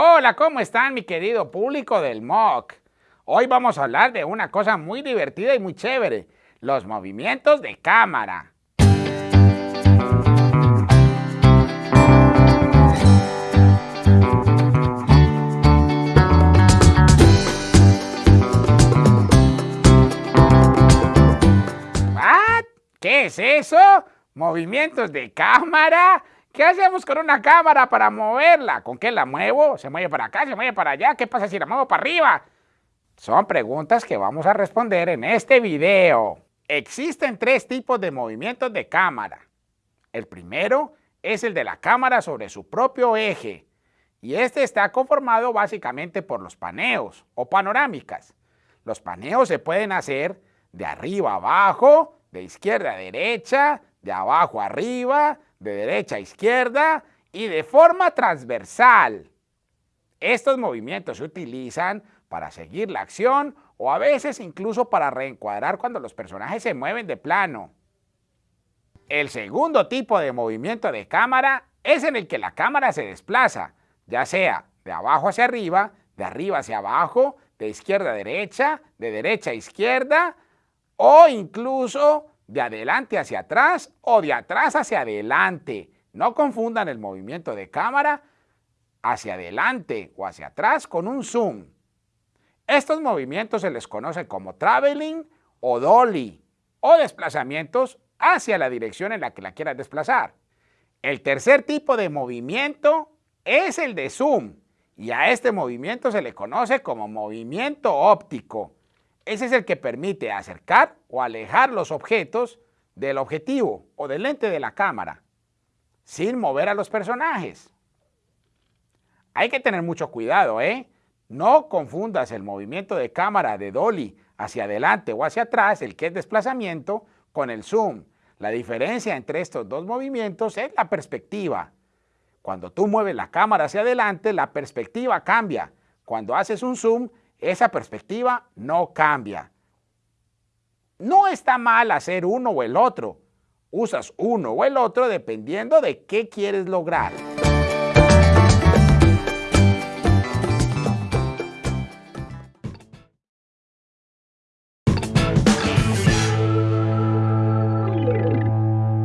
Hola, ¿cómo están mi querido público del MOC? Hoy vamos a hablar de una cosa muy divertida y muy chévere, los movimientos de cámara. ¿Qué es eso? ¿Movimientos de cámara? ¿Qué hacemos con una cámara para moverla? ¿Con qué la muevo? ¿Se mueve para acá? ¿Se mueve para allá? ¿Qué pasa si la muevo para arriba? Son preguntas que vamos a responder en este video. Existen tres tipos de movimientos de cámara. El primero es el de la cámara sobre su propio eje y este está conformado básicamente por los paneos o panorámicas. Los paneos se pueden hacer de arriba a abajo, de izquierda a derecha, de abajo a arriba, de derecha a izquierda y de forma transversal. Estos movimientos se utilizan para seguir la acción o a veces incluso para reencuadrar cuando los personajes se mueven de plano. El segundo tipo de movimiento de cámara es en el que la cámara se desplaza, ya sea de abajo hacia arriba, de arriba hacia abajo, de izquierda a derecha, de derecha a izquierda, o incluso de adelante hacia atrás o de atrás hacia adelante. No confundan el movimiento de cámara hacia adelante o hacia atrás con un zoom. Estos movimientos se les conoce como traveling o dolly o desplazamientos hacia la dirección en la que la quieras desplazar. El tercer tipo de movimiento es el de zoom y a este movimiento se le conoce como movimiento óptico. Ese es el que permite acercar o alejar los objetos del objetivo o del lente de la cámara, sin mover a los personajes. Hay que tener mucho cuidado, ¿eh? No confundas el movimiento de cámara de dolly hacia adelante o hacia atrás, el que es desplazamiento, con el zoom. La diferencia entre estos dos movimientos es la perspectiva. Cuando tú mueves la cámara hacia adelante, la perspectiva cambia. Cuando haces un zoom, esa perspectiva no cambia. No está mal hacer uno o el otro. Usas uno o el otro dependiendo de qué quieres lograr.